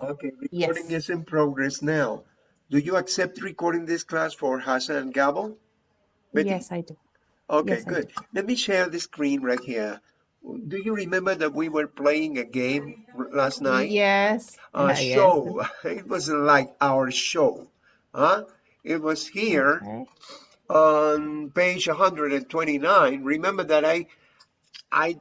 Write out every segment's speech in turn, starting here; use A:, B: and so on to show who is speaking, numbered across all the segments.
A: Okay, recording yes. is in progress now. Do you accept recording this class for Hassan and Gabo?
B: Betty? Yes, I do.
A: Okay,
B: yes,
A: good. Let me share the screen right here. Do you remember that we were playing a game last night?
B: Yes.
A: Uh, a show. Yes. It was like our show. Huh? It was here okay. on page 129. Remember that I I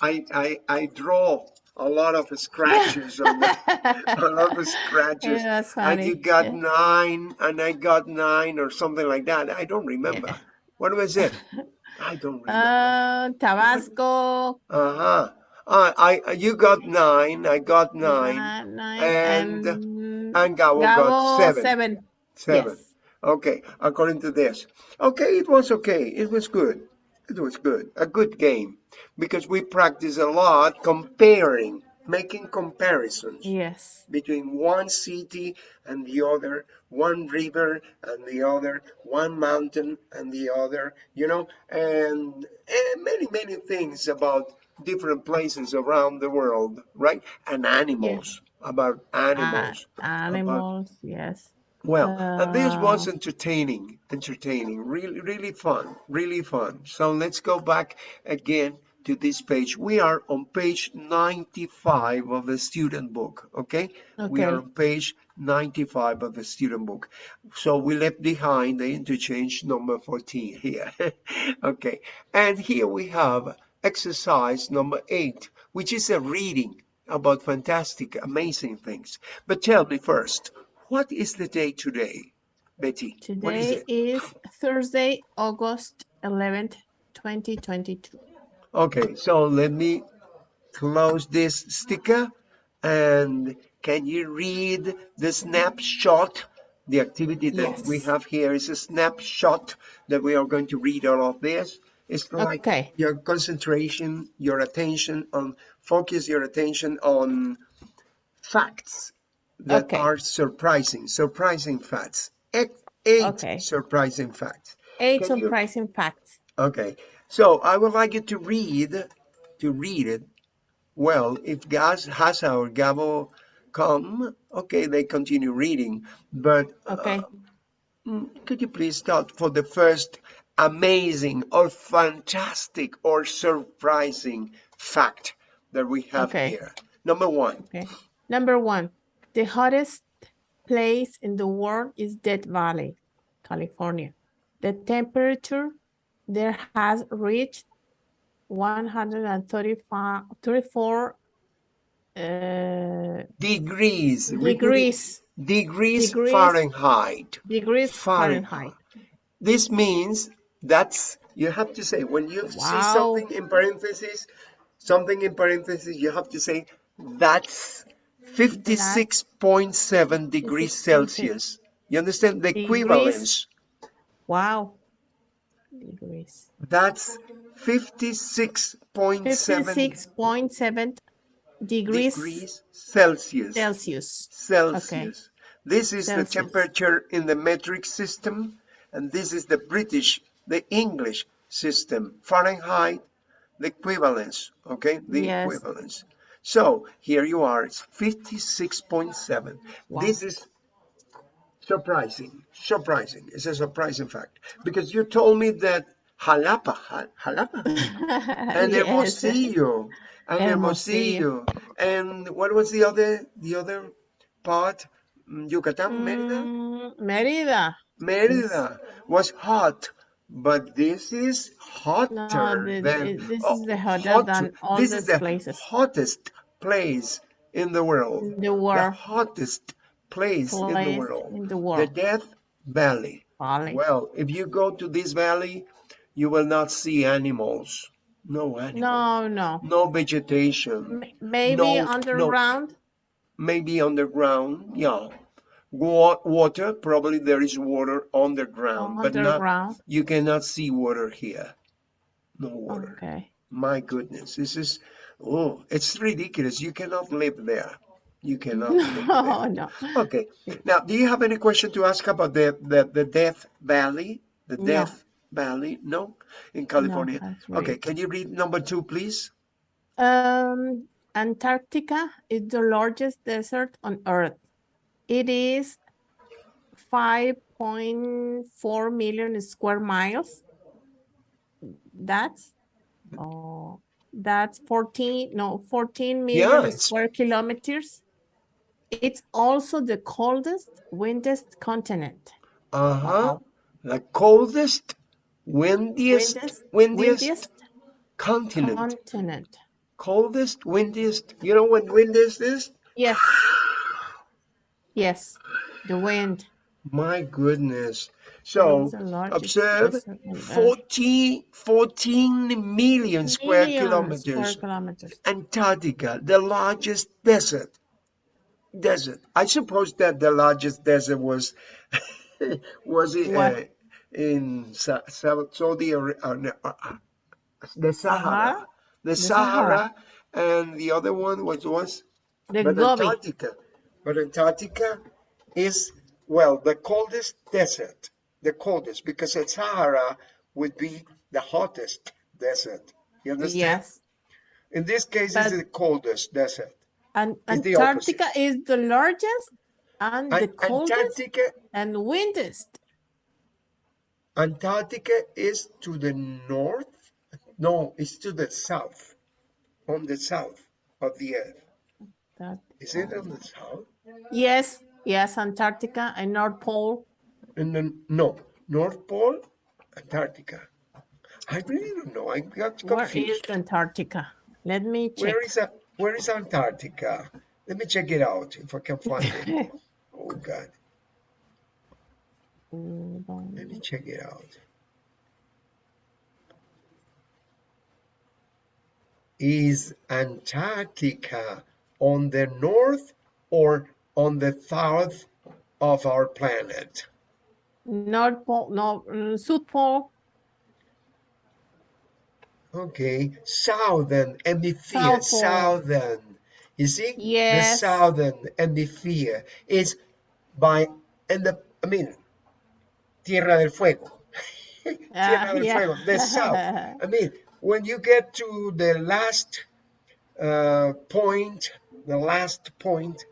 A: I I, I draw a lot of scratches on the, a lot of scratches.
B: Yeah, and
A: you got yeah. nine and I got nine or something like that. I don't remember. Yeah. What was it? I don't remember. Uh,
B: Tabasco.
A: Uh-huh. Uh, I you got nine, I got nine,
B: uh, nine
A: and and, and Gabo,
B: Gabo
A: got seven.
B: Seven.
A: Seven. Yes. Okay, according to this. Okay, it was okay. It was good. It was good. A good game because we practice a lot comparing, making comparisons.
B: Yes.
A: Between one city and the other, one river and the other, one mountain and the other, you know, and, and many, many things about different places around the world, right? And animals, yes. about animals.
B: Uh, animals, about, yes.
A: Well, uh, and this was entertaining, entertaining, really, really fun, really fun. So let's go back again to this page. We are on page 95 of the student book, okay? okay? We are on page 95 of the student book. So we left behind the interchange number 14 here, okay? And here we have exercise number eight, which is a reading about fantastic, amazing things. But tell me first, what is the day today, Betty?
B: Today is, is Thursday, August 11th, 2022.
A: Okay, so let me close this sticker and can you read the snapshot? The activity that yes. we have here is a snapshot that we are going to read all of this. It's like okay. your concentration, your attention on, focus your attention on facts that okay. are surprising, surprising facts. Eight, eight okay. surprising facts.
B: Eight Can surprising you... facts.
A: Okay, so I would like you to read, to read it. Well, if Gaz, Hasa or Gabo come, okay, they continue reading. But
B: okay. Uh,
A: could you please start for the first amazing or fantastic or surprising fact that we have okay. here? Number one.
B: Okay. Number one. The hottest place in the world is Death Valley, California. The temperature there has reached 134 uh,
A: degrees.
B: Degrees.
A: Degrees, degrees Fahrenheit.
B: Degrees Fahrenheit. Fahrenheit.
A: This means that's, you have to say, when you wow. see something in parentheses, something in parentheses, you have to say, that's 56.7 degrees Celsius. You understand the degrees. equivalence?
B: Wow. Degrees.
A: That's 56.7
B: 56.7 degrees,
A: degrees Celsius.
B: Celsius.
A: Celsius. Okay. This is Celsius. the temperature in the metric system, and this is the British, the English system. Fahrenheit, the equivalence, okay? The yes. equivalence. So here you are, it's 56.7. Wow. This is surprising, surprising. It's a surprising fact because you told me that Jalapa, Jalapa, and yes. Hermosillo, and Hermosillo, and what was the other, the other part? Mm, Yucatan, Merida?
B: Mm, Merida.
A: Merida was hot, but this is hotter no, than
B: this is the hotter hot, than all this is the places.
A: hottest place in the world.
B: In the world.
A: The hottest place, place in the world.
B: In the world.
A: The Death Valley.
B: Valley.
A: Well, if you go to this valley, you will not see animals. No animals.
B: No, no.
A: No vegetation.
B: maybe no, underground. No,
A: maybe underground. Yeah water probably there is water underground
B: oh, but not
A: you cannot see water here. No water.
B: Okay.
A: My goodness this is oh it's ridiculous. You cannot live there. You cannot no
B: no.
A: Okay. Now do you have any question to ask about the the, the death valley? The death no. valley? No? In california? No, right. okay can you read number two please?
B: Um Antarctica is the largest desert on Earth. It is 5.4 million square miles. That's oh, that's 14 no 14 million
A: it's-
B: square kilometers. It's also the coldest, windiest continent.
A: Uh-huh. The coldest, windiest,
B: Windiest,
A: windiest,
B: windiest
A: continent.
B: continent.
A: coldest, windiest. You know what windiest is?
B: Yes. Yes. The wind.
A: My goodness. So observe
B: desert on Earth.
A: 40, 14 million square
B: Million
A: kilometers.
B: Square kilometers.
A: Antarctica, the largest desert. Desert. I suppose that the largest desert was was it, uh, in Sa- Sa- Saudi Arabia, uh, uh, uh, the Sahara,
B: Sahara?
A: the
B: Sahara.
A: Sahara, and the other one was was
B: The.
A: Antarctica. But Antarctica is well the coldest desert, the coldest because the Sahara would be the hottest desert. You understand?
B: Yes.
A: In this case,
B: But-
A: it's the coldest desert.
B: And
A: It's the
B: Antarctica is the largest and the
A: An-
B: coldest
A: Antarctica,
B: and windiest.
A: Antarctica is to the north. No, it's to the south, on the south of the earth.
B: That,
A: Is it on the south?
B: Yes, yes, Antarctica and North Pole.
A: And then no, North Pole, Antarctica. I really don't know. I got
B: Where
A: confused.
B: is Antarctica? Let me check.
A: Where is that? Where is Antarctica? Let me check it out if I can find it. Oh God, let me check it out. Is Antarctica on the north or on the south of our planet?
B: North Pole, no, mm, South Pole.
A: Okay, southern hemisphere,
B: South
A: southern. You see,
B: Yes.
A: the southern hemisphere is by in the. I mean, Tierra del Fuego. Tierra
B: Ah,
A: del
B: yeah.
A: Fuego, the south. I mean, when you get to the last uh, point, the last point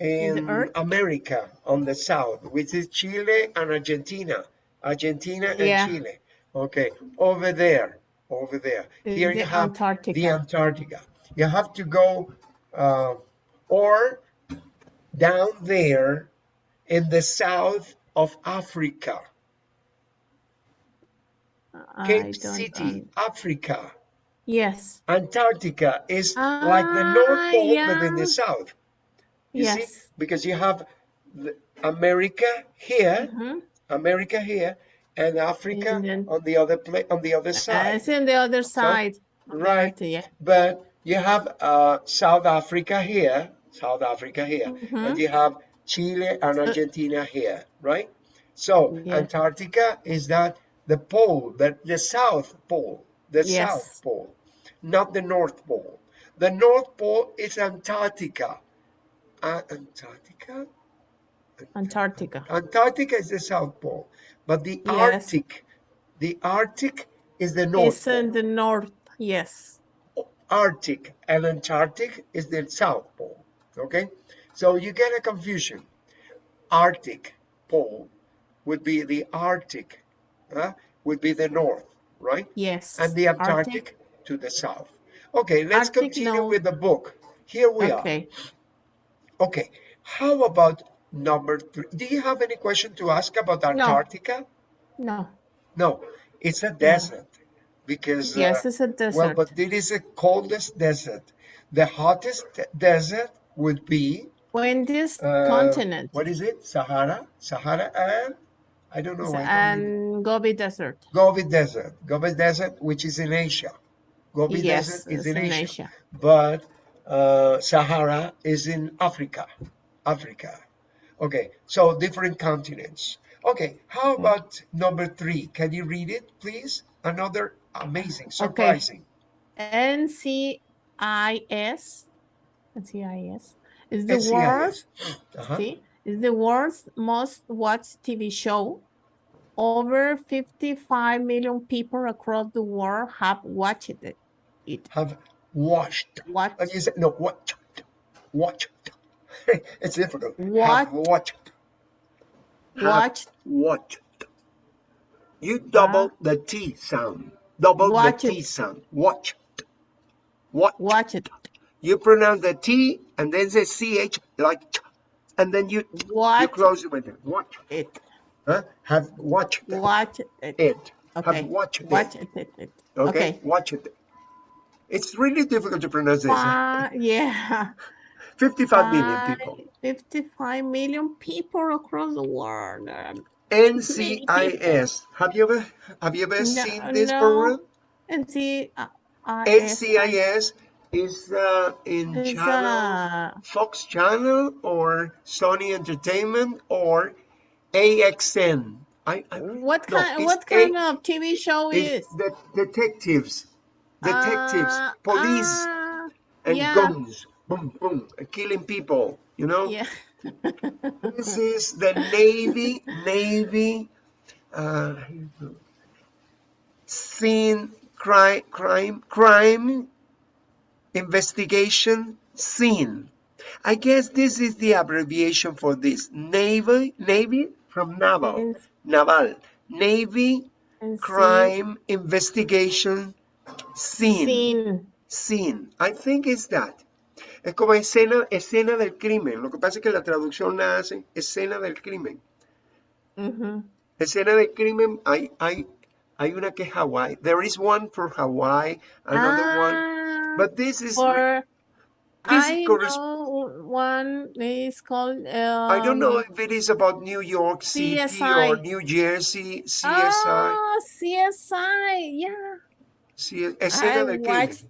B: In
A: in,
B: the earth?
A: America on the south, which is Chile and Argentina, Argentina and
B: Yeah.
A: Chile. Okay, over there, over there. Here
B: the
A: you have
B: Antarctica.
A: the Antarctica. You have to go uh, or down there in the south of Africa,
B: I
A: Cape City,
B: un-
A: Africa.
B: Yes,
A: Antarctica is like the North
B: Ah,
A: Pole, but in the south. You see,
B: yes.
A: because you have the America here,
B: Mhm.
A: America here, and Africa
B: And then-
A: on the other place, on the other
B: Uh,
A: side.
B: it's in the other side. the
A: right.
B: Yeah.
A: But you have uh, South Africa here, South Africa here, and
B: Mhm.
A: you have Chile and Argentina here, right? So
B: Yeah.
A: Antarctica is that the pole, the, the South Pole, the
B: Yes.
A: South Pole, not the North Pole. The North Pole is Antarctica. Uh, Antarctica?
B: Antarctica.
A: Antarctica is the South Pole, but the
B: Yes.
A: Arctic, the Arctic is the North
B: It's in the north. Yes.
A: Arctic and Antarctic is the South Pole. Okay, so you get a confusion. Arctic pole would be the Arctic, huh? would be the north, right?
B: Yes.
A: And the
B: Arctic.
A: Antarctic to the south. Okay, let's
B: Arctic,
A: continue
B: no.
A: with the book. Here we are.
B: Okay.
A: How about number three? Do you have any question to ask about Antarctica?
B: No.
A: No, it's a desert because uh,
B: Yes, it's a desert.
A: Well, but it is the coldest desert. The hottest desert would be
B: Windiest
A: uh,
B: continent.
A: What is it? Sahara, Sahara, and I don't know. I don't remember.
B: and Gobi Desert.
A: Gobi Desert, Gobi Desert, which is in Asia. Gobi
B: yes,
A: Desert is in
B: in
A: Asia,
B: Asia.
A: but uh, Sahara is in Africa. Africa. Okay, so different continents. Okay, how about number three? Can you read it, please? Another amazing, surprising.
B: NCIS. NCIS is the
A: NCIS.
B: world's
A: Uh-huh.
B: see, is the world's most watched TV show. Over 55 million people across the world have watched it. it.
A: Have watched.
B: What?
A: And you say, no, watched, watched. it's difficult. Have
B: What?
A: watched. Have
B: Watched.
A: watched. You double the T sound. Double
B: Watch
A: the T
B: it.
A: sound. Watched. Watched.
B: Watch it.
A: You pronounce the T and then the CH like ch, and then you you close it with it. Watch.
B: it.
A: Huh? Have watched
B: Watch it.
A: it.
B: Okay.
A: Have watched
B: Watch
A: it.
B: it. it, it.
A: Okay?
B: Okay.
A: Watch it. It's really difficult to pronounce this.
B: Uh, yeah.
A: 55 million people.
B: 55 million people across the world.
A: NCIS. Have you ever have you ever
B: No,
A: seen this
B: no.
A: program?
B: and see, uh, uh, is-
A: NCIS is uh, in
B: is,
A: channel
B: uh,
A: Fox Channel or Sony Entertainment or AXN. I, I
B: what kind?
A: it's
B: What
A: A-
B: kind of TV show is?
A: the detectives, detectives,
B: Uh,
A: police,
B: ah,
A: and
B: yeah.
A: guns, boom, boom, killing people. You know,
B: yeah.
A: this is the Navy, Navy, uh, scene crime, crime, crime, investigation scene. I guess this is the abbreviation for this Navy, Navy from naval, naval, Navy crime investigation scene.
B: Scene.
A: Scene. I think it's that. Es como escena, escena del crimen. Lo que pasa es que la traducción la hacen escena del crimen.
B: Mhm.
A: Escena del crimen, hay, hay, hay una que es Hawaii. There is one for Hawaii, another one.
B: Ah,
A: But this is,
B: for
A: this
B: I know one is called. Um,
A: I don't know if it is about New York City or New Jersey, CSI.
B: Oh, CSI. Yeah,
A: C- escena
B: I watched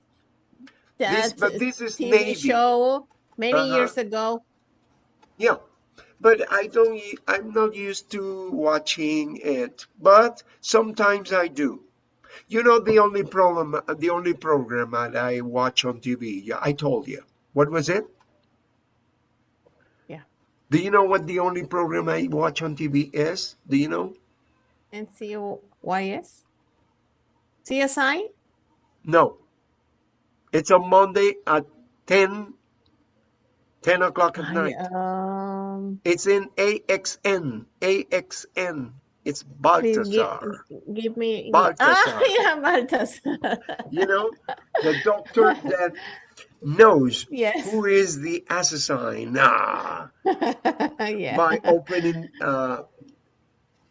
B: that
A: This, but this is
B: TV
A: Navy.
B: show many
A: Uh-huh.
B: years ago.
A: Yeah, but I don't. I'm not used to watching it, but sometimes I do. You know, the only problem, the only program that I watch on TV. I told you. What was it?
B: Yeah.
A: Do you know what the only program I watch on TV is? Do you know?
B: NCYS. CSI.
A: No. It's on Monday at 10, 10 o'clock at
B: I,
A: night.
B: um,
A: It's in AXN. AXN. It's
B: please give,
A: Baltasar.
B: give me.
A: Baltasar.
B: Ah, yeah, Baltasar.
A: you know, the doctor that knows
B: yes.
A: who is the assassin ah,
B: yeah.
A: by opening, uh,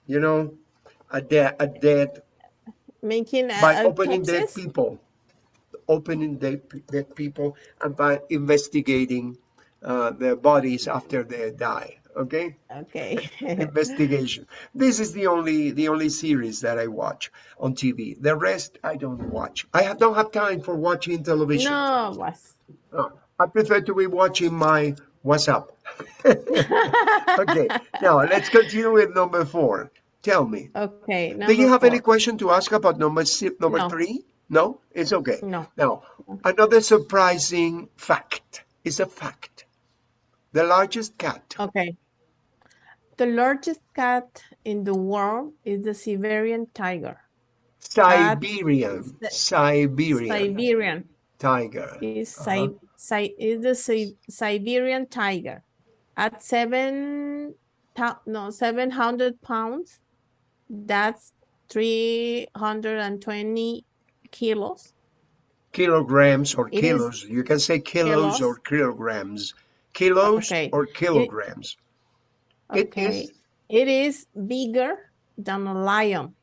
A: you know, a dead, a dead
B: Making a,
A: by opening dead people, opening dead, dead people, and by investigating uh, their bodies after they die. Okay,
B: Okay.
A: investigation. This is the only the only series that I watch on TV. The rest I don't watch. I have, don't have time for watching television.
B: no, was.
A: No, I prefer to be watching my WhatsApp. okay, now let's continue with number four. Tell me,
B: Okay.
A: do you have any question to ask about number si- number
B: No.
A: three? No, it's okay.
B: No.
A: Now, another surprising fact is a fact. The largest cat,
B: Okay. The largest cat in the world is the Siberian tiger.
A: Siberian,
B: the-
A: Siberian
B: Siberian
A: tiger.
B: is
A: Uh-huh.
B: Si- Si- is the Si- Siberian tiger at seven no seven hundred pounds. That's three hundred and twenty kilos.
A: Kilograms or
B: It
A: kilos. You can say kilos
B: Kilos.
A: or kilograms. Kilos
B: Okay.
A: or kilograms. It
B: Okay,
A: is
B: it is bigger than a lion.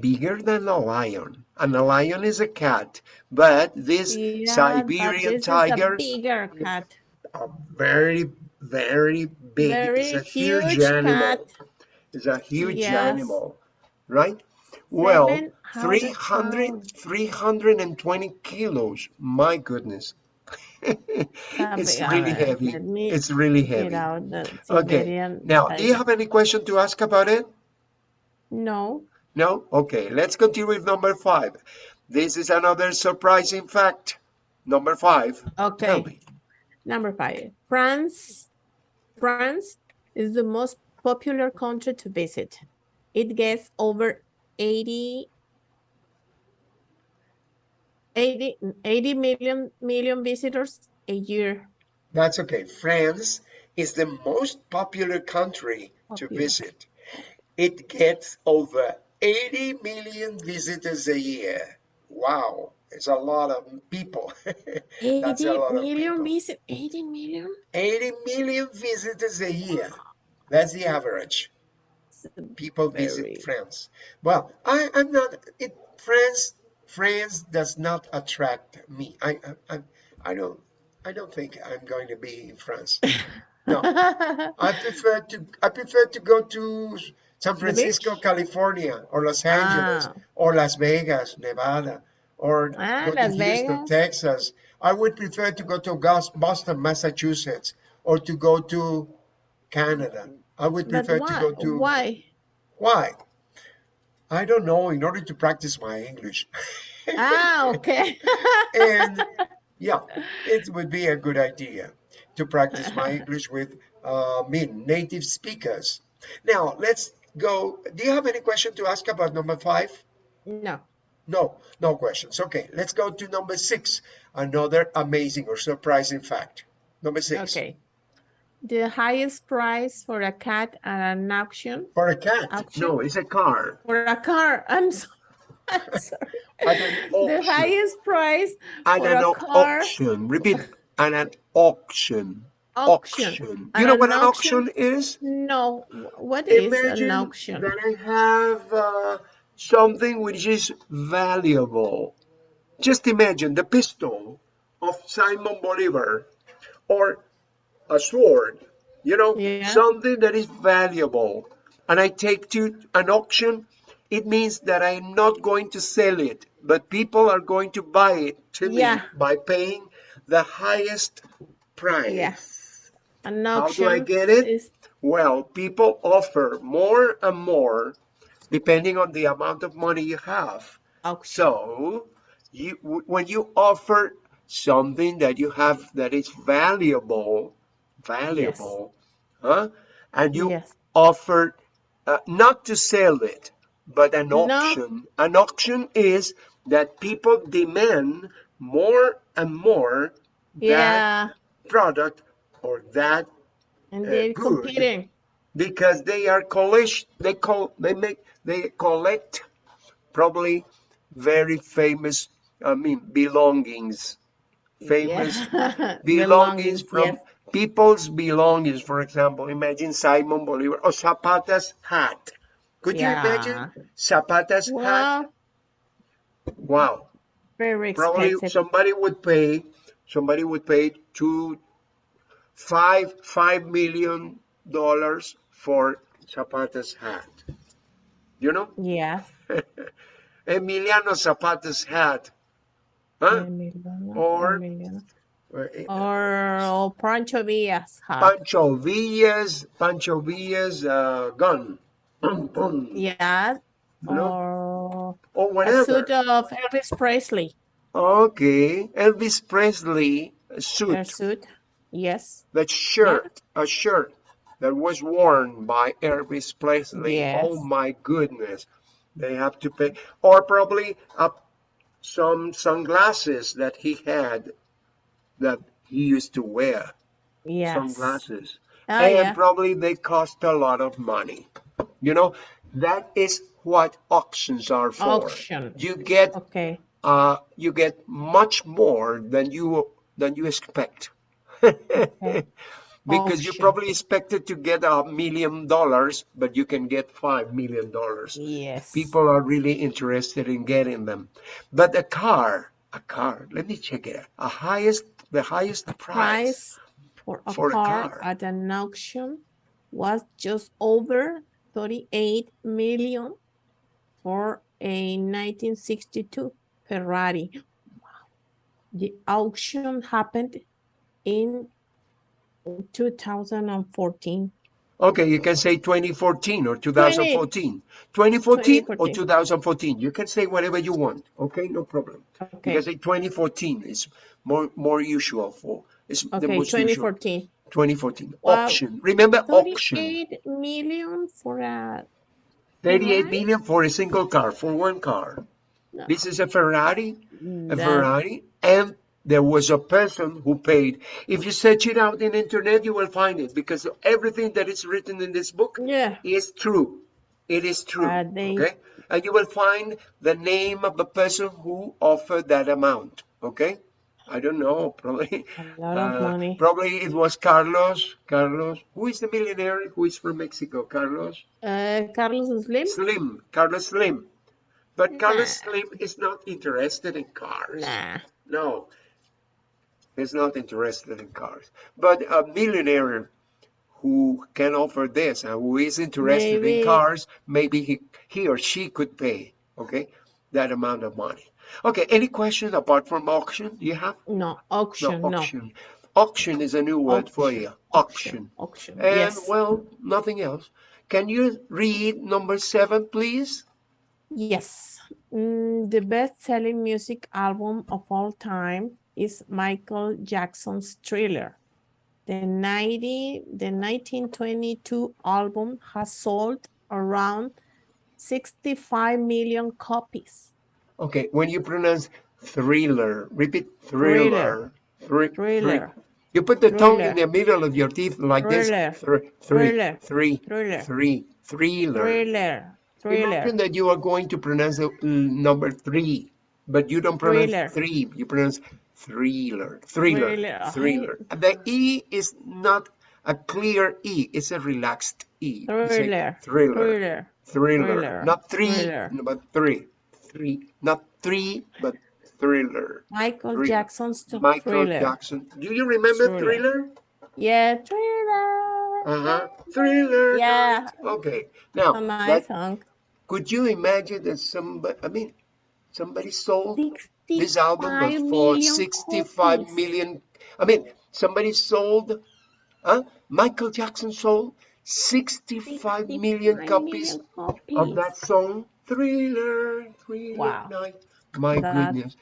A: bigger than a lion. And a lion is a cat, but this
B: Yeah, but
A: Siberian
B: this
A: tiger,
B: is a bigger cat.
A: a very, very big,
B: Very
A: it's a huge,
B: huge
A: animal.
B: cat.
A: It's a huge
B: Yes.
A: animal, right? Well,
B: 700
A: 300, 320 kilos. My goodness. it's really
B: alright,
A: heavy.
B: let me
A: It's really heavy.
B: out the
A: Okay.
B: Siberian
A: Now, do you have any question to ask about it?
B: No.
A: No? Okay, let's continue with number five. This is another surprising fact. Number five.
B: Okay. Number five. France. France is the most popular country to visit. It gets over 80 80, 80 million million visitors a year.
A: That's okay. France is the most popular country to
B: Popular.
A: visit. It gets over 80 million visitors a year. Wow, it's a lot of people.
B: 80
A: That's a lot
B: million
A: people.
B: visit 80 million
A: 80 million visitors a year. That's the average. People visit France. Well, I, I'm not. It France. France does not attract me. I, I, I, I don't. I don't think I'm going to be in France. No, I prefer to. I prefer to go to San? Francisco, California, or Los Angeles,
B: Ah.
A: or Las Vegas, Nevada, or
B: Ah,
A: go to
B: Las
A: Houston,
B: Vegas.
A: Texas. I would prefer to go to Boston, Massachusetts, or to go to Canada. I would prefer
B: why
A: to go to.
B: why
A: Why? I don't know. In order to practice my English,
B: ah okay
A: and yeah, it would be a good idea to practice my English with uh, me native speakers. Now let's go. Do you have any question to ask about number five?
B: no
A: No, no questions. Okay, let's go to number six. Another amazing or surprising fact. Number six.
B: okay the highest price for a cat at an auction
A: For a cat.
B: Auction?
A: No, it's a car.
B: for a car i'm sorry, I'm sorry. The highest price
A: At
B: for
A: an
B: a
A: au-
B: car
A: auction. Repeat. At an auction.
B: auction
A: You know
B: an
A: what an
B: auction?
A: auction is?
B: no what is
A: Imagine
B: an auction
A: that I have uh, something which is valuable. Just imagine the pistol of Simon Bolivar or a sword, you know,
B: Yeah.
A: something that is valuable. And I take to an auction, it means that I'm not going to sell it, but people are going to buy it to
B: Yeah.
A: me by paying the highest price.
B: Yeah. an
A: How do I get it?
B: is
A: Well, people offer more and more depending on the amount of money you have.
B: auction
A: So, you when you offer something that you have that is valuable, valuable, huh? And you
B: yes
A: offer uh, not to sell it, but an
B: No.
A: auction. An auction is that people demand more and more that
B: yeah
A: product or that
B: and
A: uh,
B: they're
A: good.
B: competing
A: because they are collect they call they make they collect probably very famous i mean belongings famous
B: Yeah.
A: belongings from
B: yes.
A: People's belongings for example imagine simon bolivar or zapata's hat could you imagine
B: Yeah.
A: zapata's hat wow
B: very
A: probably
B: expensive.
A: somebody would pay somebody would pay two five five million dollars for Zapata's hat. You know?
B: Yeah.
A: Emiliano Zapata's hat. Huh?
B: Emiliano,
A: Or-
B: Emiliano.
A: Uh,
B: Or, or Pancho Villas hat.
A: Pancho Villa's Pancho Villa's uh, gun.
B: Yeah.
A: You know?
B: Or
A: Or
B: a suit of Elvis Presley.
A: Okay. Elvis Presley a
B: A
A: suit.
B: suit. Yes.
A: That shirt, a shirt that was worn by Elvis Presley.
B: Yes.
A: Oh my goodness. They have to pay. Or probably up some sunglasses that he had that he used to wear.
B: Yes.
A: Sunglasses.
B: Oh,
A: and
B: yeah.
A: probably they cost a lot of money. You know, that is what auctions are for.
B: Auction.
A: You get
B: Okay.
A: uh you get much more than you than you expect. because you probably expected to get a million dollars, but you can get five million dollars.
B: Yes.
A: People are really interested in getting them. But a car, a car, let me check it out. A highest the highest price.
B: price for a,
A: for a
B: car,
A: car.
B: at an auction was just over 38 million for a 1962 Ferrari. The auction happened in 2014.
A: Okay, you can say 2014 or 2014. 2014 or
B: 2014.
A: 2014. You can say whatever you want. Okay, no problem. You
B: Okay.
A: can say 2014 is more more usual for it's the
B: Okay,
A: most usual.
B: 2014.
A: 2014
B: Wow.
A: auction. Remember auction.
B: 38 million for a
A: 38
B: Ferrari?
A: million for a single car, for one car.
B: No.
A: This is a Ferrari, a
B: That-
A: Ferrari, and there was a person who paid. If you search it out in internet, you will find it because everything that is written in this book
B: Yeah.
A: is true. It is true.
B: They-
A: Okay, and you will find the name of the person who offered that amount. Okay, I don't know. Probably.
B: A lot of
A: uh,
B: money.
A: Probably it was Carlos. Carlos, who is the millionaire who is from Mexico? Carlos.
B: Uh, Carlos Slim?
A: Slim, Carlos Slim. But Carlos Slim is not interested in cars.
B: Nah.
A: No, he's not interested in cars. But a millionaire who can offer this and who is interested
B: Maybe-
A: in cars, maybe he, he or she could pay, okay, that amount of money. Okay, any question apart from auction? You have?
B: No, auction,
A: no,
B: no.
A: auction. Auction is a new word for you. Auction.
B: Auction,
A: And
B: yes.
A: well, nothing else. Can you read number seven, please?
B: Yes. Mm, the best-selling music album of all time is Michael Jackson's Thriller. The 90, the 1922 album has sold around 65 million copies.
A: Okay, when you pronounce thriller, repeat thriller. Thriller.
B: Thriller.
A: You put the tongue in the middle of your teeth like
B: Thriller.
A: this. Thr- three,
B: Thriller.
A: three,
B: Thriller.
A: three, thriller.
B: Thriller. Thriller.
A: Imagine that you are going to pronounce the mm, number three, but you don't pronounce
B: Thriller.
A: three. You pronounce thriller, thriller,
B: Thriller.
A: thriller. The E is not a clear E. It's a relaxed E.
B: Thriller.
A: Thriller.
B: Thriller.
A: Thriller.
B: Thriller.
A: Not three,
B: Thriller.
A: but three. Three. Not three, but thriller.
B: Michael
A: Thriller.
B: Jackson's t-
A: Michael
B: Thriller.
A: Jackson. Do you remember
B: Thriller.
A: Thriller?
B: Yeah, Thriller.
A: Uh-huh. Thriller.
B: Yeah.
A: Okay. Now,
B: A
A: that- could you imagine that somebody, I mean, somebody sold
B: 65
A: this album but for
B: million
A: 65
B: copies.
A: million? I mean, somebody sold, huh? Michael Jackson sold 65 million copies
B: million copies.
A: of that song, Thriller, Thriller
B: Wow.
A: Night. My
B: That's
A: goodness.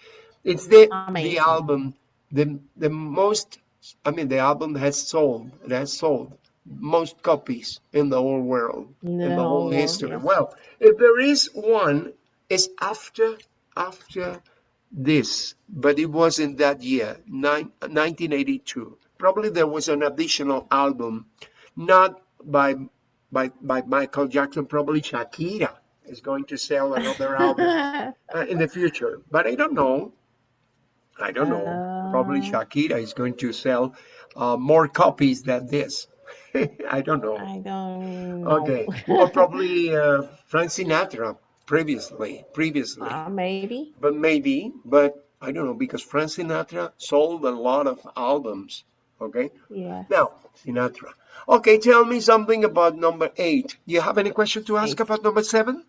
A: It's the the album, the the most I mean the album has sold, it has sold most copies in the whole world, in the, whole history.
B: yes.
A: Well, if there is one, it's after after this, but it was in that year, nine, 1982. Probably there was an additional album, not by by by Michael Jackson. Probably Shakira is going to sell another album uh, in the future, but I don't know. I don't know. Probably
B: Uh.
A: Shakira is going to sell uh, more copies than this. I don't know.
B: I don't know.
A: Okay, or probably uh, Frank Sinatra previously, previously,
B: Uh, maybe.
A: but maybe, but I don't know because Frank Sinatra sold a lot of albums. Okay,
B: Yeah.
A: now Sinatra. Okay, tell me something about number eight. Do you have any question to ask
B: Eight.
A: about number seven?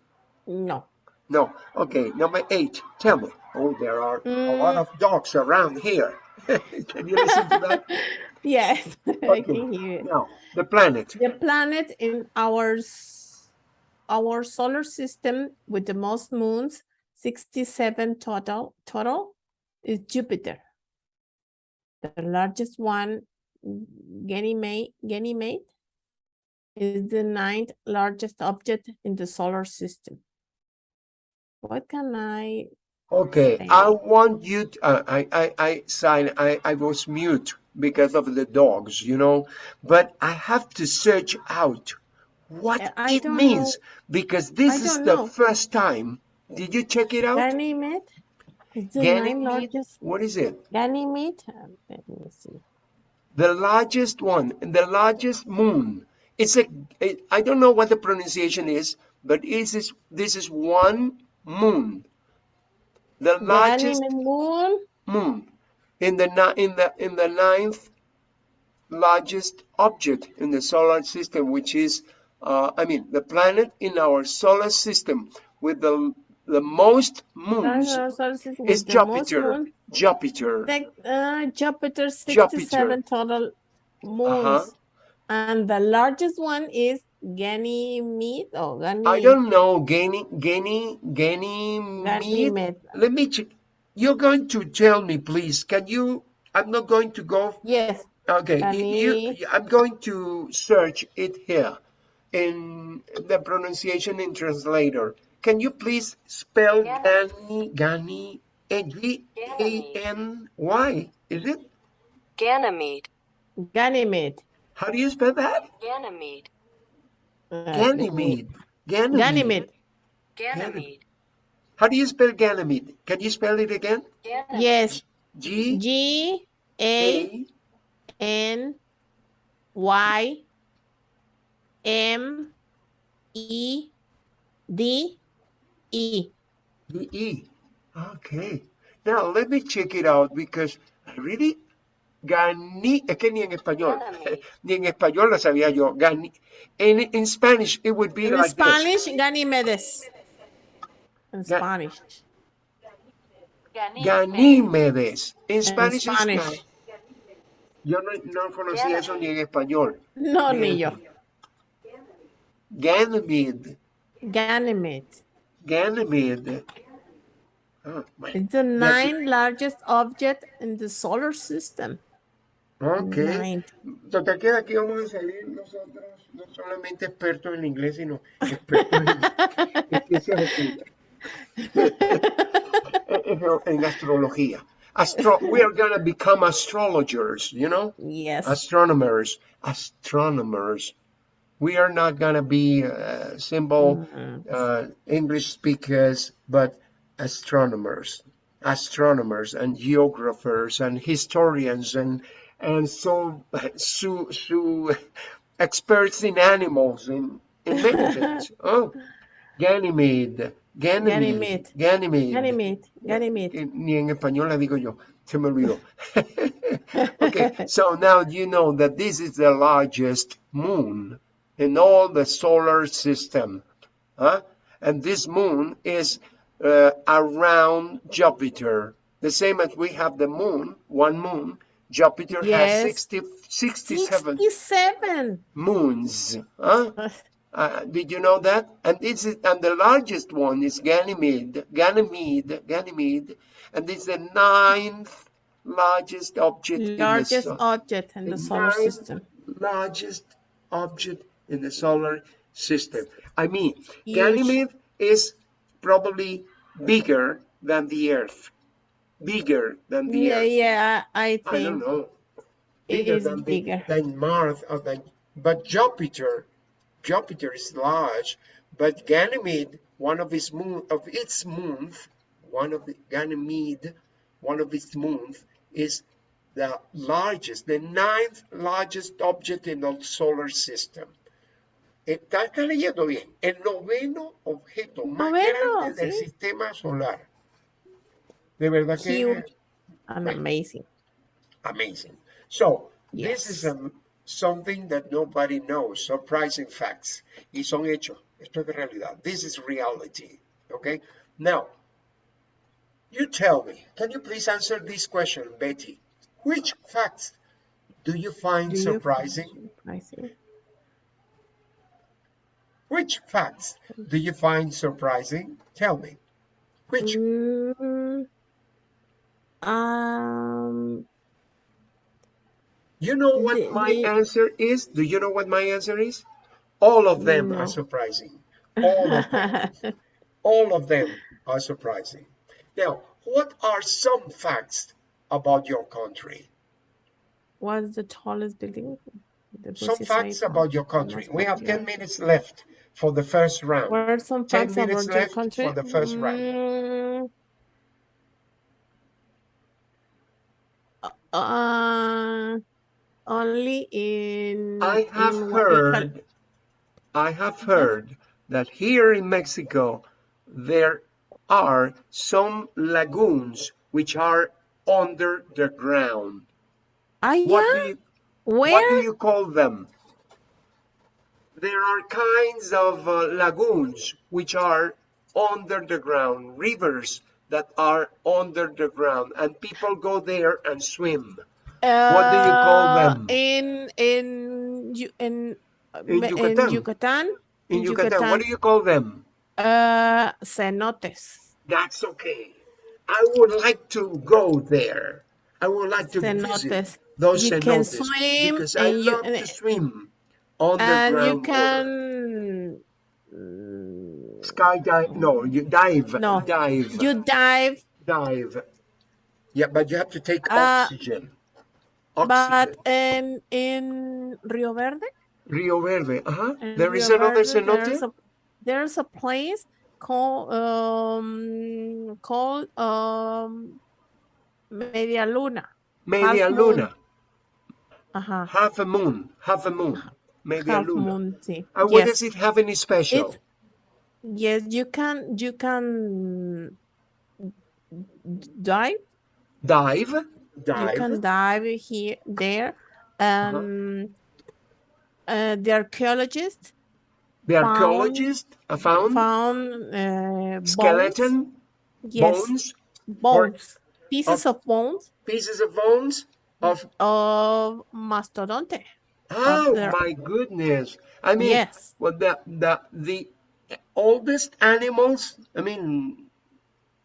B: No.
A: No. Okay, number eight. Tell me. Oh, there are a lot
B: Mm.
A: of dogs around here. Can you listen to that?
B: Yes, I can hear it.
A: Now, the planet.
B: The planet in our s- our solar system with the most moons, 67 total, total is Jupiter. The largest one, Ganymede, Ganymede, is the ninth largest object in the solar system. What can I?
A: Okay,
B: Say.
A: I want you to, uh, I, I, I sign, I, I was mute because of the dogs, you know, but I have to search out what
B: I
A: it means
B: know.
A: because this is the
B: know.
A: first time. Did you check it out?
B: Ganymede? The
A: Ganymede?
B: largest
A: What is it?
B: Ganymede? Uh, Let me see.
A: The largest one, the largest moon. It's a, it, I don't know what the pronunciation is, but this is, this this is one moon. The largest
B: moon?
A: moon in the in the in the ninth largest object in the solar system, which is uh, I mean the planet in our solar system with the the most moons
B: Our solar system
A: is
B: with the most
A: Jupiter.
B: moon.
A: Jupiter.
B: Uh, Jupiter,
A: Jupiter.
B: 67 total moons.
A: Uh-huh.
B: And the largest one is Ganymede. Oh, Ganymede.
A: I don't know, Gany, Gany, Ganymede.
B: Ganymede.
A: Let me check. You're going to tell me, please. Can you? I'm not going to go
B: Yes.
A: Okay, you, I'm going to search it here in the pronunciation in translator. can you please spell
C: Ganymede.
A: Gany, Gany, G-A-N-Y, is it?
C: Ganymede.
B: Ganymede.
A: How do you spell that?
C: Ganymede.
B: Uh,
A: Ganymede. Ganymede.
B: Ganymede.
C: Ganymede.
A: How do you spell Ganymede? Can you spell it again?
C: Ganymede.
B: Yes.
A: G
B: G A
A: A
B: N Y M E D E.
A: D E. Okay. Now let me check it out because I really Gani, es que ni en español,
C: Ganymede.
A: ni en español lo sabía yo. Gani, in, in Spanish it would be
B: In
A: like
B: Spanish, Ganymedes. In
A: Ga-
B: Spanish.
A: this. Ganímedes. In
B: In
A: Spanish, it's
B: Spanish.
A: Yo no, no conocía eso ni en español.
B: No, ni yo.
A: Ganymede.
B: Ganymede.
A: Ganymede. Oh.
B: It's the ninth largest object in the solar system.
A: Okay.
B: Ninth.
A: Total que de aquí vamos a salir nosotros no solamente expertos en inglés, sino expertos en, en ciencias ocultas. en astrología. Astro we are gonna become astrologers, you know?
B: Yes.
A: Astronomers. Astronomers. We are not gonna be uh, simple uh, English speakers, but astronomers. Astronomers and geographers and historians and and so so, so experts in animals in, in many things. Oh, Ganymede, Ganymede,
B: Ganymede.
A: Ganymede.
B: Ganymede.
A: Ni en español la digo yo, se me olvidó. okay, so now you know that this is the largest moon in all the solar system. Huh? And this moon is uh, around Jupiter. The same as we have the moon, one moon. Jupiter
B: Yes.
A: has 60, 67
B: 67.
A: moons. Huh? Uh, did you know that? And this is and the largest one is Ganymede, Ganymede, Ganymede, and it's the ninth largest object in the
B: Largest
A: sun.
B: object in the solar system.
A: largest object in the solar system. I mean,
B: Huge.
A: Ganymede is probably bigger than the Earth. Bigger than the
B: Yeah,
A: Earth.
B: yeah, I think.
A: I don't know.
B: it
A: Bigger
B: is
A: than the-
B: bigger.
A: than Mars or than but Jupiter Jupiter is large, but Ganymede, one of its moon of its moons, one of the Ganymede, one of its moons is the largest, the ninth largest object in the solar system. Está, está leyendo bien. El noveno objeto más
B: Noveno,
A: grande del
B: sí.
A: sistema solar. De verdad que
B: Huge
A: Right.
B: amazing.
A: amazing. So this is
B: Yes.
A: um, something that nobody knows, surprising facts. Y son hechos. Esto es de realidad. This is reality. Okay. Now, you tell me. Can you please answer this question, Betty? Which facts do you find
B: Do you
A: surprising?
B: Surprising.
A: Which facts do you find surprising? Tell me. Which?
B: Mm, um,
A: You know what
B: The-
A: my
B: the-
A: answer is? Do you know what my answer is? All of them
B: No.
A: are surprising. All of them. All of them are surprising. Now, what are some facts about your country?
B: what's the tallest building? The
A: Some facts about your country. We have 10 minutes left for the first round.
B: What are some
A: 10
B: facts
A: minutes
B: about your country?
A: for the first round.
B: Mm, Uh, only in.
A: I have
B: in what
A: heard, I have heard that here in Mexico, there are some lagoons which are under the ground.
B: Ah,
A: What
B: yeah?
A: do you, what do you call them? There are kinds of uh, lagoons which are under the ground, rivers that are under the ground, and people go there and swim. What do you call
B: Uh,
A: them?
B: In in in uh,
A: In Yucatan.
B: in Yucatan.
A: In Yucatan, what do you call them?
B: Uh, cenotes.
A: That's okay. I would like to go there. I would like to visit
B: Cenotes.
A: those
B: You can swim
A: because I
B: you-
A: love to swim the
B: And you
A: water.
B: can mm,
A: Skydive? No, you dive.
B: No.
A: Dive.
B: You dive,
A: dive. Yeah, but you have to take
B: Uh,
A: oxygen.
B: but
A: Oxygen.
B: in in Rio Verde,
A: Rio Verde. Uh-huh.
B: in
A: There is
B: Rio
A: another
B: Verde,
A: cenote?
B: There's a, there's a place called um called um Media Luna.
A: Media
B: moon.
A: Luna.
B: Uh-huh.
A: Half a moon. Half a moon. Media
B: Half
A: Luna.
B: moon, sí.
A: And what
B: Yes.
A: does it have any special?
B: It- Yes, you can you can dive.
A: dive. Dive.
B: You can dive here there. Um uh, the archaeologist
A: the
B: found-
A: archaeologist uh, found,
B: found uh, bones.
A: skeleton,
B: Yes,
A: bones,
B: bones. Pieces of bones
A: pieces of bones of
B: of mastodonte.
A: Oh
B: their-
A: my goodness. I mean
B: Yes.
A: well the the the oldest animals, I mean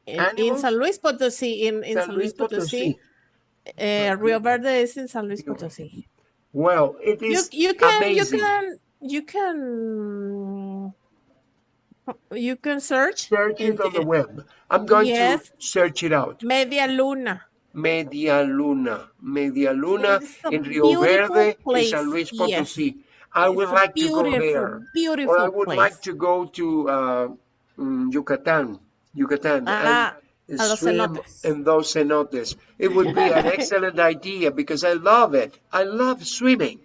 B: In, in San Luis Potosí, in, in San, Luis Potosí, uh, Rio Verde is in San Luis Potosí.
A: Well, it
B: You, you can
A: amazing.
B: you can you can you can search
A: Search it on the
B: the-
A: web. I'm going
B: Yes.
A: to search it out.
B: Media Luna.
A: Media Luna. Media Luna in Rio Verde, in San Luis
B: yes.
A: Potosí. I would
B: It's
A: like to go there.
B: Beautiful
A: Or I would
B: place.
A: like to go to uh, mm, Yucatan, Yucatan,
B: Ah,
A: and
B: a
A: swim in those cenotes. It would be an excellent idea because I love it. I love swimming.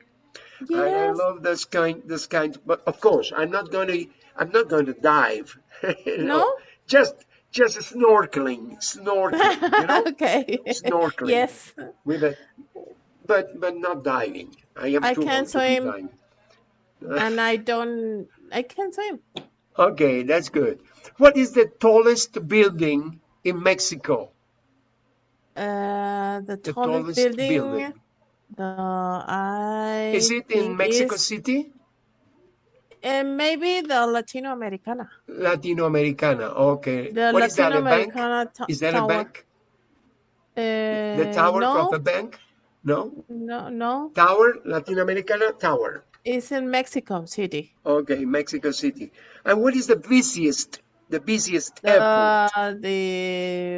A: I, I love this kind, this kind. But of course, I'm not going to, I'm not going to dive. you know,
B: No?
A: Just, just snorkeling, snorkeling. You know,
B: okay.
A: snorkeling.
B: Yes.
A: with a, but but not diving. I am
B: I
A: too
B: can
A: old to be
B: swim. And I don't I can't swim.
A: Okay, that's good. What is the tallest building in Mexico?
B: Uh, the
A: The
B: tallest,
A: tallest
B: building,
A: building.
B: The I
A: Is it in Mexico City?
B: Uh, maybe the Latino Americana.
A: Latino Americana, Okay.
B: The
A: what is that?
B: Latino
A: A bank?
B: Americana to-
A: Is that
B: tower.
A: a bank?
B: Uh,
A: The tower
B: no,
A: of a bank? No.
B: no, no.
A: Tower, Latino Americana, Tower.
B: It's in Mexico City.
A: Okay, Mexico City. And what is the busiest, the busiest airport?
B: Uh, the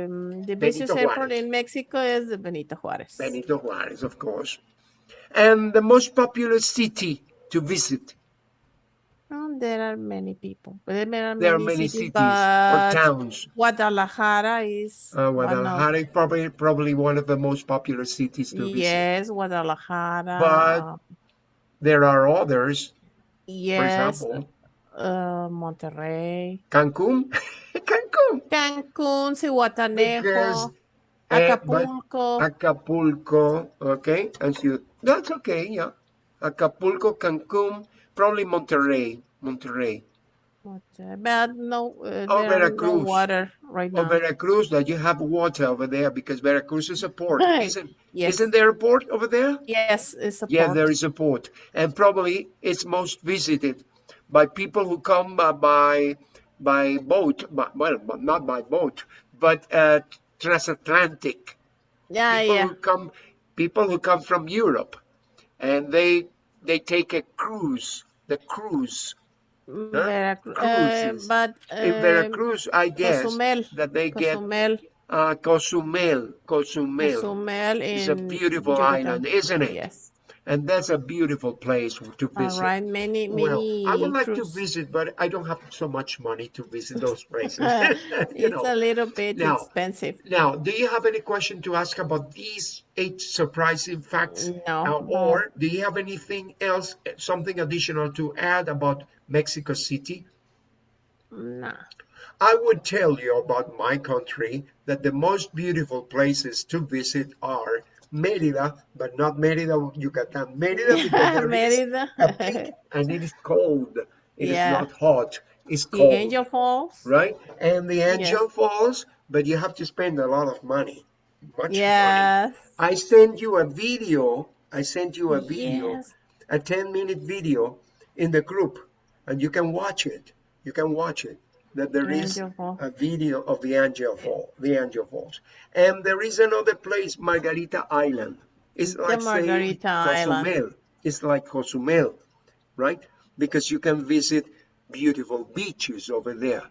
B: um, the busiest airport in Mexico is the Benito Juárez.
A: Benito Juárez, of course. And the most popular city to visit?
B: Oh, there are many people. There are
A: There are
B: many,
A: many
B: cities,
A: cities or towns.
B: Guadalajara is
A: Uh, Guadalajara is probably probably one of the most popular cities to visit.
B: Yes, Guadalajara.
A: But There are others,
B: Yes.
A: for example,
B: uh, Monterrey,
A: Cancun. Cancun. Because,
B: Zihuatanejo,
A: uh, but
B: Acapulco.
A: Acapulco, okay, and you. that's okay, yeah. Acapulco, Cancun, probably Monterrey, Monterrey.
B: But no, uh,
A: Oh,
B: are no
A: Veracruz.
B: water right
A: Or
B: now.
A: Veracruz, that you have water over there because Veracruz is a port. Isn't,
B: Yes.
A: isn't there a port over there?
B: Yes, it's a
A: Yeah,
B: port.
A: there is a port, and probably it's most visited by people who come uh, by by boat. By, well, not by boat, but uh, transatlantic.
B: Yeah,
A: people
B: yeah.
A: who come, people who come from Europe, and they they take a cruise. The cruise
B: Veracruz. Uh, but
A: in
B: um,
A: Veracruz, I guess
B: Cozumel.
A: that they get
B: Cozumel,
A: uh, Cozumel. Cozumel.
B: Cozumel
A: It's a beautiful
B: Yucatan.
A: island, isn't it?
B: Yes.
A: And that's a beautiful place to visit.
B: right. Many, many. Well.
A: I would like to visit, but I don't have so much money to visit those places. you
B: it's
A: know.
B: a little bit
A: Now-
B: expensive.
A: Now, do you have any question to ask about these eight surprising facts?
B: No,
A: Uh,
B: no.
A: or do you have anything else, something additional to add about Mexico City?
B: Nah.
A: I would tell you about my country that the most beautiful places to visit are Mérida, but not Mérida, Yucatan. Mérida because
B: Mérida.
A: a peak and it is cold. It is
B: Yeah.
A: not hot. It's
B: the
A: cold.
B: Angel Falls.
A: right? And the Angel
B: Yes.
A: Falls, but you have to spend a lot of money. Much money.
B: Yes.
A: I sent you a video. I sent you a video,
B: Yes.
A: a 10 minute video in the group, and you can watch it. You can watch it. That there is
B: Angel
A: a video of the Angel Fall, the Angel Falls, and there is another place, Margarita Island. It's like saying
B: Margarita Island.
A: Cozumel. It's like Cozumel, right? Because you can visit beautiful beaches over there.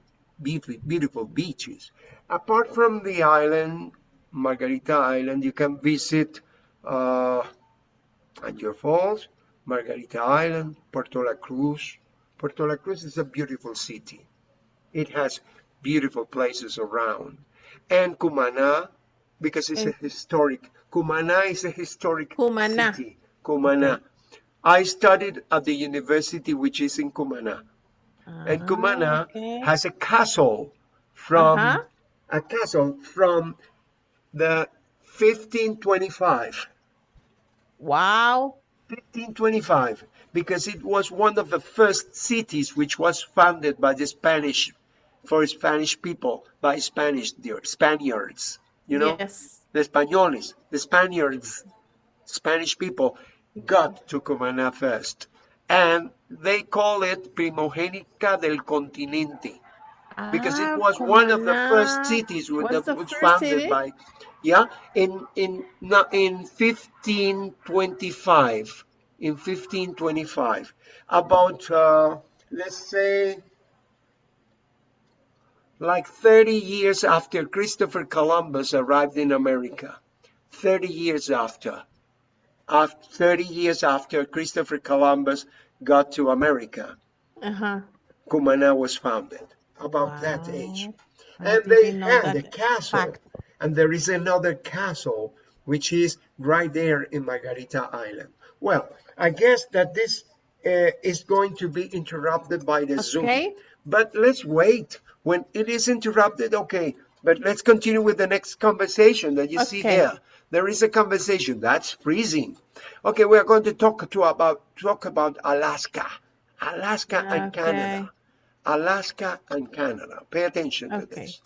A: Beautiful, beautiful beaches. Apart from the island, Margarita Island, you can visit uh, Angier Falls, Margarita Island, Puerto La Cruz. Puerto La Cruz is a beautiful city. It has beautiful places around. And Cumana, because it's a historic, Cumana is a historic
B: Cumaná.
A: city. Cumana. I studied at the university which is in Cumana. And Cumana
B: Ah, okay.
A: has a castle from
B: Uh-huh.
A: a castle from the 1525.
B: Wow.
A: 1525 because it was one of the first cities which was founded by the Spanish for Spanish people by Spanish the Spaniards you know
B: Yes.
A: the Españoles the Spaniards Spanish people got to Cumaná first and they call it Primogénita del Continente because
B: Ah,
A: it was one of the first cities with that
B: the
A: was founded
B: city?
A: by yeah in in in 1525 in 1525 about uh, let's say like 30 years after Christopher Columbus arrived in America 30 years after after 30 years after Christopher Columbus got to America
B: Uh-huh.
A: Cumana was founded about that age.
B: I
A: And they had a castle.
B: fact.
A: And there is another castle which is right there in Margarita Island. Well, I guess that this uh, is going to be interrupted by the Zoom. But let's wait. When it is interrupted, okay. But let's continue with the next conversation that you see
B: Okay.
A: there. There is a conversation that's freezing. Okay, we are going to talk to about talk about Alaska, Alaska and Canada, Alaska and Canada. Pay attention to this.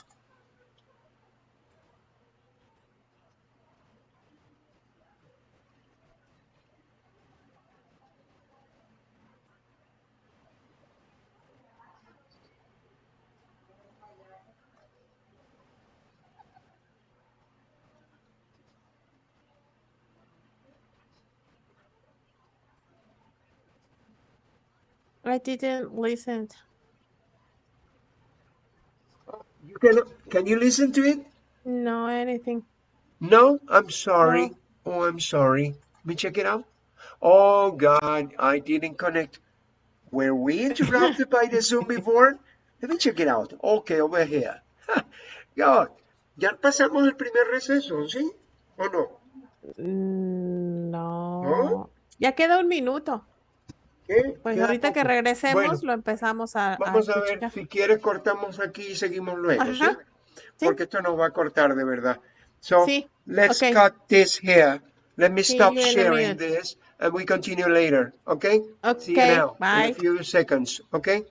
B: I didn't listen.
A: You can can you listen to it?
B: No, anything.
A: No, I'm sorry.
B: No.
A: Oh, I'm sorry. Let me check it out. Oh God, I didn't connect. Were we interrupted by the Zoom before? Let me check it out. Okay, over here. God, ya pasamos el primer receso, ¿sí? ¿O no?
B: Mm,
A: ¿No?
B: No. Ya queda un minuto.
A: ¿Qué?
B: Pues
A: Queda
B: ahorita que regresemos
A: Bueno,
B: lo empezamos a,
A: vamos a ver,
B: escuchar.
A: si quieres cortamos aquí y seguimos luego, ¿sí? Porque esto nos va a cortar de verdad. So,
B: Sí,
A: let's
B: okay.
A: cut this here. Let me stop
B: in
A: sharing this and we continue later, okay? See you
B: Okay,
A: now in
B: bye.
A: a few seconds, okay?